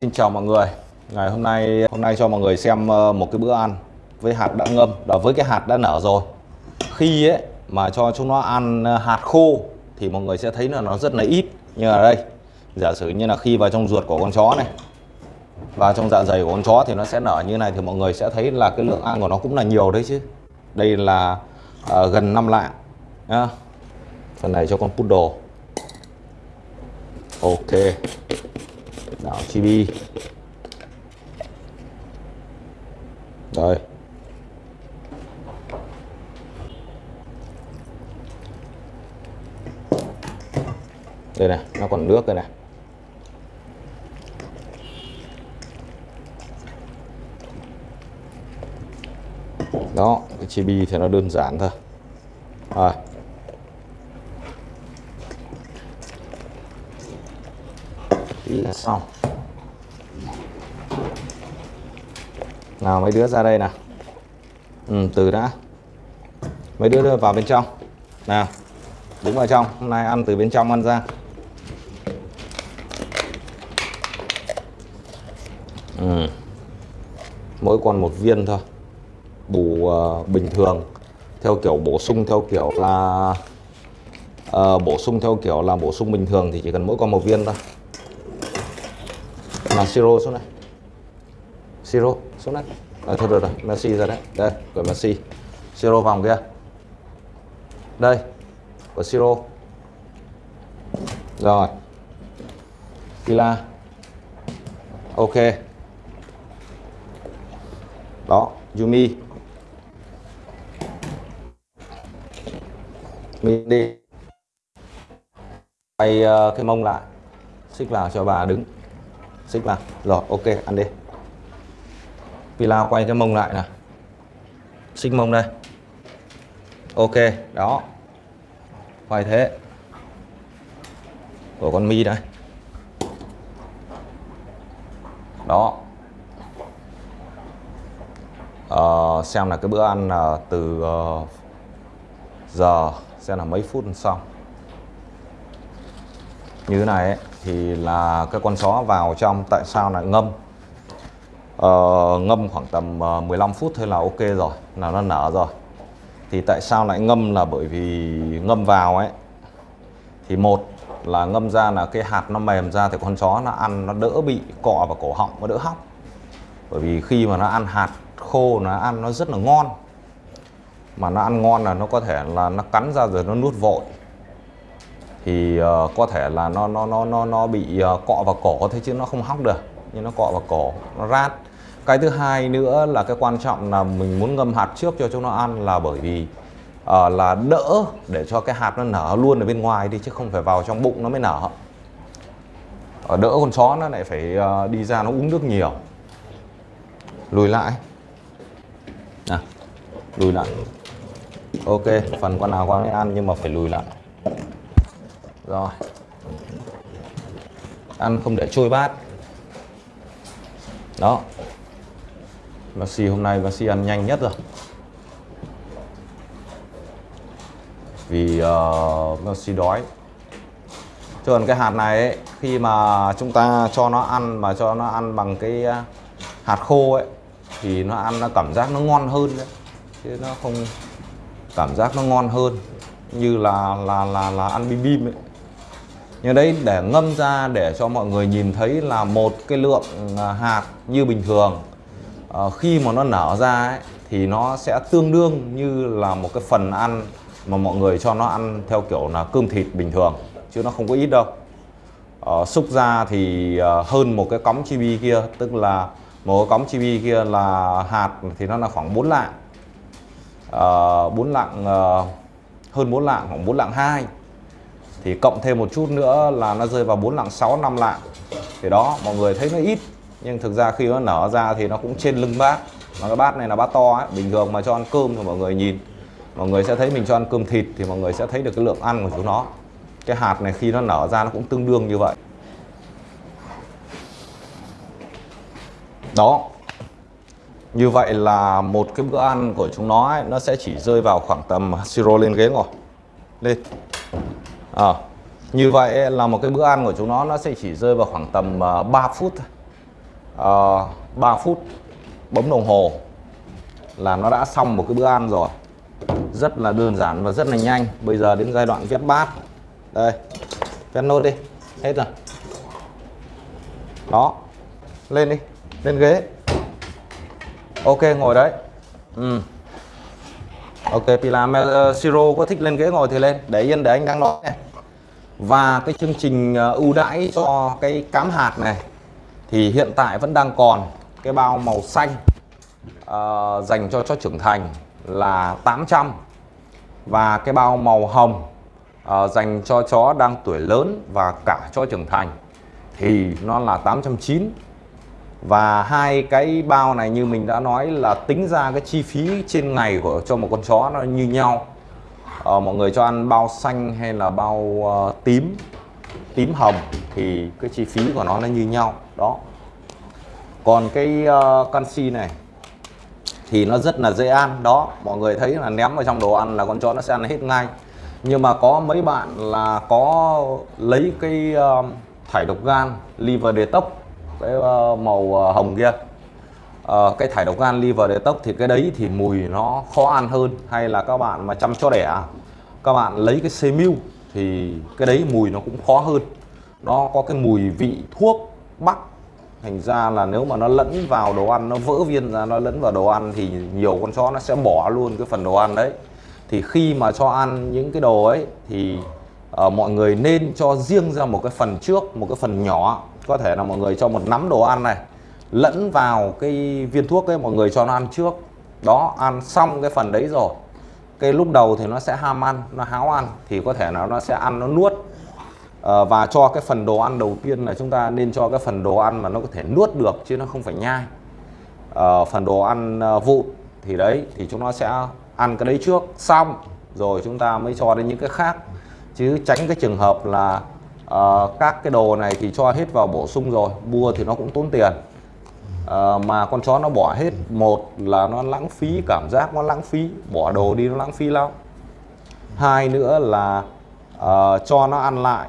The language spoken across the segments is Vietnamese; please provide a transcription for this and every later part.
Xin chào mọi người. Ngày hôm nay hôm nay cho mọi người xem ờ, một cái bữa ăn với hạt đã ngâm. Và với cái hạt đã nở rồi. Khi ấy mà cho chúng nó ăn ờ, hạt khô thì mọi người sẽ thấy là nó rất là ít. Như ở đây. Giả sử như là khi vào trong ruột của con chó này và trong dạ dày của con chó thì nó sẽ nở như này thì mọi người sẽ thấy là cái lượng ăn của nó cũng là nhiều đấy chứ. Đây là uh, gần 5 lạng À, phần này cho con poodle. Ok đảo chibi rồi. Đây này, nó còn nước đây này. Đó, cái chibi thì nó đơn giản thôi. Rồi. Tí là xong. Nào mấy đứa ra đây nào. Ừ, từ đã. Mấy đứa đưa vào bên trong. Nào đứng vào trong. Hôm nay ăn từ bên trong ăn ra. Ừ. mỗi con một viên thôi. Bù uh, bình thường. Theo kiểu bổ sung theo kiểu là uh, bổ sung theo kiểu là bổ sung bình thường thì chỉ cần mỗi con một viên thôi mà siro xuống này siro xuống đây. À, thôi được rồi Messi ra đấy. Đây của Messi. Siro vòng kia. Đây của siro. Rồi. Pila ok. Đó Yumi. Mình đi. Quay uh, cái mông lại. Xích vào cho bà đứng xích vào. Rồi ok ăn đi. Pila quay cái mông lại nè. Xích mông đây. Ok đó. Quay thế. Của con mi đây. Đó. Uh, xem là cái bữa ăn là từ uh, giờ xem là mấy phút xong. Như thế này ấy, thì là cái con chó vào trong tại sao lại ngâm? Uh, ngâm khoảng tầm ờ, 15 phút thôi là ok rồi là nó nở rồi. Thì tại sao lại ngâm là bởi vì ngâm vào ấy. Thì một là ngâm ra là cái hạt nó mềm ra thì con chó nó ăn nó đỡ bị cọ vào cổ họng nó đỡ hóc. Bởi vì khi mà nó ăn hạt khô nó ăn nó rất là ngon. Mà nó ăn ngon là nó có thể là nó cắn ra rồi nó nuốt vội thì uh, có thể là nó nó nó nó nó bị uh, cọ vào cổ thế chứ nó không hóc được nhưng nó cọ vào cổ nó rát. Cái thứ hai nữa là cái quan trọng là mình muốn ngâm hạt trước cho chúng nó ăn là bởi vì uh, là đỡ để cho cái hạt nó nở luôn ở bên ngoài đi chứ không phải vào trong bụng nó mới nở. Ở đỡ con chó nó lại phải uh, đi ra nó uống nước nhiều. Lùi lại. À, lùi lại. Ok phần con nào con ấy ăn nhưng mà phải lùi lại rồi. Ăn không để trôi bát. Đó. Messi hôm nay Messi ăn nhanh nhất rồi. Vì ờ, uh, xì đói. Chứ còn cái hạt này ấy, khi mà chúng ta cho nó ăn mà cho nó ăn bằng cái ờ, hạt khô ấy thì nó ăn nó cảm giác nó ngon hơn đấy. Chứ nó không cảm giác nó ngon hơn như là là là là ăn bim bim ấy nhưng đấy để ngâm ra để cho mọi người nhìn thấy là một cái lượng à, hạt như bình thường. À, khi mà nó nở ra ấy, thì nó sẽ tương đương như là một cái phần ăn mà mọi người cho nó ăn theo kiểu là cơm thịt bình thường chứ nó không có ít đâu. À, xúc ra thì ờ, hơn một cái cống chibi kia tức là một cái cống chibi kia là hạt thì nó là khoảng 4 lạng. À, 4 lạng hơn 4 lạng khoảng 4 lạng 2 thì cộng thêm một chút nữa là nó rơi vào 4 lạng 6 5 lạng. Thì đó mọi người thấy nó ít nhưng thực ra khi nó nở ra thì nó cũng trên lưng bát. Mà cái bát này là bát to ấy bình thường mà cho ăn cơm thì mọi người nhìn mọi người sẽ thấy mình cho ăn cơm thịt thì mọi người sẽ thấy được cái lượng ăn của chúng nó. Cái hạt này khi nó nở ra nó cũng tương đương như vậy. Đó. Như vậy là một cái bữa ăn của chúng nó ấy, nó sẽ chỉ rơi vào khoảng tầm siro lên ghế ngồi. Lên à, như vậy là một cái bữa ăn của chúng nó nó sẽ chỉ rơi vào khoảng tầm ờ, 3 phút thôi. Ờ, 3 phút bấm đồng hồ là nó đã xong một cái bữa ăn rồi. Rất là đơn giản và rất là nhanh. Bây giờ đến giai đoạn vét bát. Đây vét nốt đi. Hết rồi. Đó. Lên đi. Lên ghế. Ok ngồi đấy. Ừ. ok Pila uh, Siro có thích lên ghế ngồi thì lên. Để yên để anh đang nói này và cái chương trình ờ, ưu đãi cho cái cám hạt này thì hiện tại vẫn đang còn. Cái bao màu xanh uh, dành cho chó trưởng thành là 800 và cái bao màu hồng uh, dành cho chó đang tuổi lớn và cả chó trưởng thành thì nó là 890 và hai cái bao này như mình đã nói là tính ra cái chi phí trên ngày của cho một con chó nó như nhau uh, mọi người cho ăn bao xanh hay là bao uh, tím tím hồng thì cái chi phí của nó nó như nhau. Đó. Còn cái uh, canxi này thì nó rất là dễ ăn. Đó mọi người thấy là ném vào trong đồ ăn là con chó nó sẽ ăn hết ngay. Nhưng mà có mấy bạn là có lấy cái uh, thải độc gan liver detox cái uh, màu uh, hồng kia uh, cái thải độc gan liver detox thì cái đấy thì mùi nó khó ăn hơn. Hay là các bạn mà chăm cho đẻ các bạn lấy cái semiu thì cái đấy mùi nó cũng khó hơn. Nó có cái mùi vị thuốc bắc. Thành ra là nếu mà nó lẫn vào đồ ăn nó vỡ viên ra nó lẫn vào đồ ăn thì nhiều con chó nó sẽ bỏ luôn cái phần đồ ăn đấy. Thì khi mà cho ăn những cái đồ ấy thì uh, mọi người nên cho riêng ra một cái phần trước một cái phần nhỏ. Có thể là mọi người cho một nắm đồ ăn này lẫn vào cái viên thuốc ấy mọi người cho nó ăn trước. Đó ăn xong cái phần đấy rồi. Cái lúc đầu thì nó sẽ ham ăn nó háo ăn thì có thể là nó sẽ ăn nó nuốt. À, và cho cái phần đồ ăn đầu tiên là chúng ta nên cho cái phần đồ ăn mà nó có thể nuốt được chứ nó không phải nhai. À, phần đồ ăn ờ, vụn thì đấy thì chúng nó sẽ ăn cái đấy trước. Xong rồi chúng ta mới cho đến những cái khác. Chứ tránh cái trường hợp là uh, các cái đồ này thì cho hết vào bổ sung rồi mua thì nó cũng tốn tiền. Ờ, mà con chó nó bỏ hết một là nó lãng phí cảm giác nó lãng phí bỏ đồ đi nó lãng phí lắm. Hai nữa là uh, cho nó ăn lại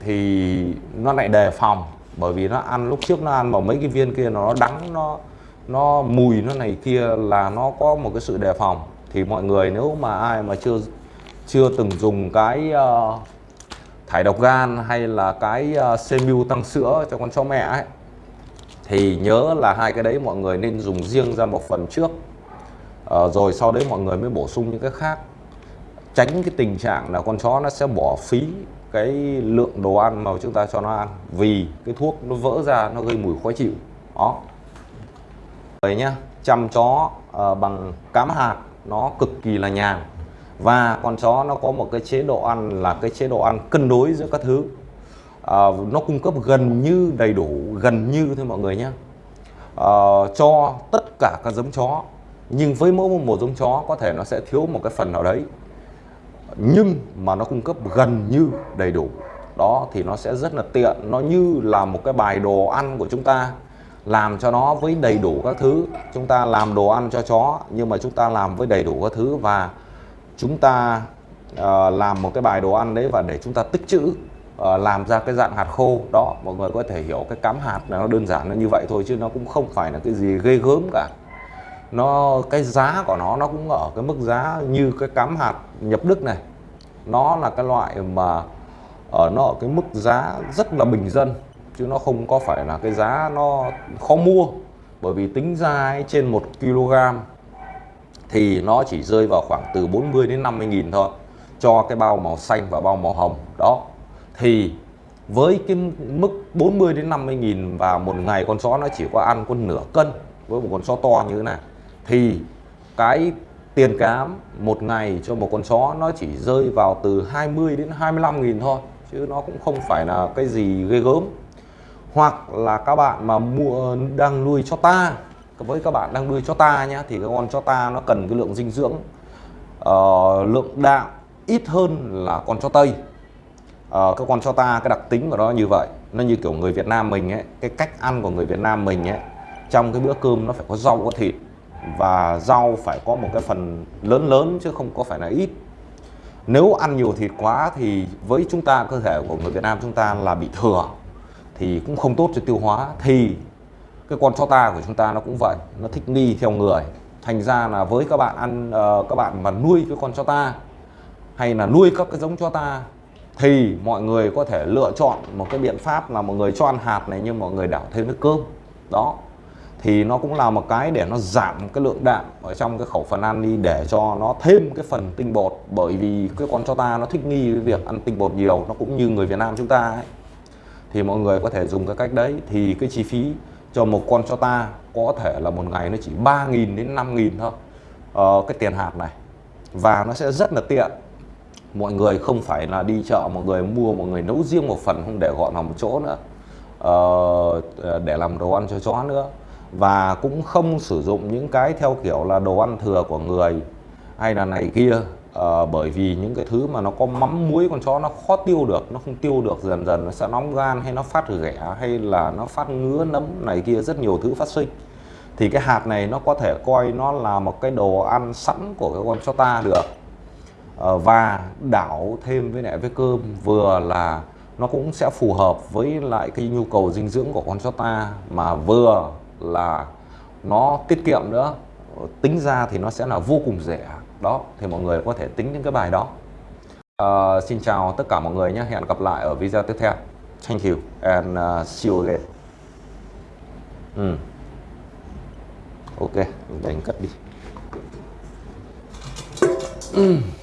thì nó lại đề phòng bởi vì nó ăn lúc trước nó ăn vào mấy cái viên kia nó đắng nó nó mùi nó này kia là nó có một cái sự đề phòng. Thì mọi người nếu mà ai mà chưa chưa từng dùng cái uh, thải độc gan hay là cái uh, semiu tăng sữa cho con chó mẹ ấy thì nhớ là hai cái đấy mọi người nên dùng riêng ra một phần trước. À, rồi sau đấy mọi người mới bổ sung những cái khác. Tránh cái tình trạng là con chó nó sẽ bỏ phí cái lượng đồ ăn mà chúng ta cho nó ăn vì cái thuốc nó vỡ ra nó gây mùi khó chịu. Đó. Vậy nhá chăm chó à, bằng cám hạt nó cực kỳ là nhàn. Và con chó nó có một cái chế độ ăn là cái chế độ ăn cân đối giữa các thứ à, nó cung cấp gần như đầy đủ gần như thôi mọi người nhé à, ờ, cho tất cả các giống chó nhưng với mỗi một giống chó có thể nó sẽ thiếu một cái phần nào đấy. Nhưng mà nó cung cấp gần như đầy đủ. Đó thì nó sẽ rất là tiện. Nó như là một cái bài đồ ăn của chúng ta. Làm cho nó với đầy đủ các thứ. Chúng ta làm đồ ăn cho chó nhưng mà chúng ta làm với đầy đủ các thứ. Và chúng ta uh, làm một cái bài đồ ăn đấy và để chúng ta tích trữ. Ờ, làm ra cái dạng hạt khô. Đó mọi người có thể hiểu cái cắm hạt là nó đơn giản là như vậy thôi chứ nó cũng không phải là cái gì ghê gớm cả. Nó cái giá của nó nó cũng ở cái mức giá như cái cắm hạt nhập đức này. Nó là cái loại mà ở nó ở cái mức giá rất là bình dân chứ nó không có phải là cái giá nó khó mua. Bởi vì tính ra ấy, trên 1 kg thì nó chỉ rơi vào khoảng từ 40 đến 50 nghìn thôi cho cái bao màu xanh và bao màu hồng. Đó thì với cái mức 40 đến 50 nghìn và một ngày con chó nó chỉ có ăn con nửa cân với một con chó to như thế này thì cái tiền cám một ngày cho một con chó nó chỉ rơi vào từ 20 đến 25 nghìn thôi chứ nó cũng không phải là cái gì ghê gớm. Hoặc là các bạn mà mua đang nuôi cho ta với các bạn đang nuôi cho ta nhé thì cái con cho ta nó cần cái lượng dinh dưỡng uh, lượng đạm ít hơn là con cho tây uh, các con cho ta cái đặc tính của nó như vậy. Nó như kiểu người Việt Nam mình ấy cái cách ăn của người Việt Nam mình ấy trong cái bữa cơm nó phải có rau có thịt và rau phải có một cái phần lớn lớn chứ không có phải là ít. Nếu ăn nhiều thịt quá thì với chúng ta cơ thể của người Việt Nam chúng ta là bị thừa thì cũng không tốt cho tiêu hóa. Thì cái con chó ta của chúng ta nó cũng vậy nó thích nghi theo người. Thành ra là với các bạn ăn uh, các bạn mà nuôi cái con chó ta hay là nuôi các cái giống chó ta thì mọi người có thể lựa chọn một cái biện pháp là mọi người cho ăn hạt này nhưng mọi người đảo thêm nước cơm. Đó. Thì nó cũng là một cái để nó giảm cái lượng đạm ở trong cái khẩu phần ăn đi để cho nó thêm cái phần tinh bột. Bởi vì cái con cho ta nó thích nghi với việc ăn tinh bột nhiều nó cũng như người Việt Nam chúng ta ấy. Thì mọi người có thể dùng cái cách đấy. Thì cái chi phí cho một con cho ta có thể là một ngày nó chỉ 3.000 đến 5.000 thôi ờ, cái tiền hạt này. Và nó sẽ rất là tiện mọi người không phải là đi chợ mọi người mua mọi người nấu riêng một phần không để gọn vào một chỗ nữa. Ờ, để làm đồ ăn cho chó nữa. Và cũng không sử dụng những cái theo kiểu là đồ ăn thừa của người hay là này kia. Ờ, bởi vì những cái thứ mà nó có mắm muối con chó nó khó tiêu được nó không tiêu được dần dần nó sẽ nóng gan hay nó phát ghẻ hay là nó phát ngứa nấm này kia rất nhiều thứ phát sinh. Thì cái hạt này nó có thể coi nó là một cái đồ ăn sẵn của cái con chó ta được. Ờ, và đảo thêm với lại với cơm vừa là nó cũng sẽ phù hợp với lại cái nhu cầu dinh dưỡng của con chó ta mà vừa là nó tiết kiệm nữa. Ờ, tính ra thì nó sẽ là vô cùng rẻ. Đó thì mọi người có thể tính những cái bài đó. Uh, xin chào tất cả mọi người nhé. Hẹn gặp lại ở video tiếp theo. Thank you and uh, see you again. Ừ. ok đánh cất đi. Mm.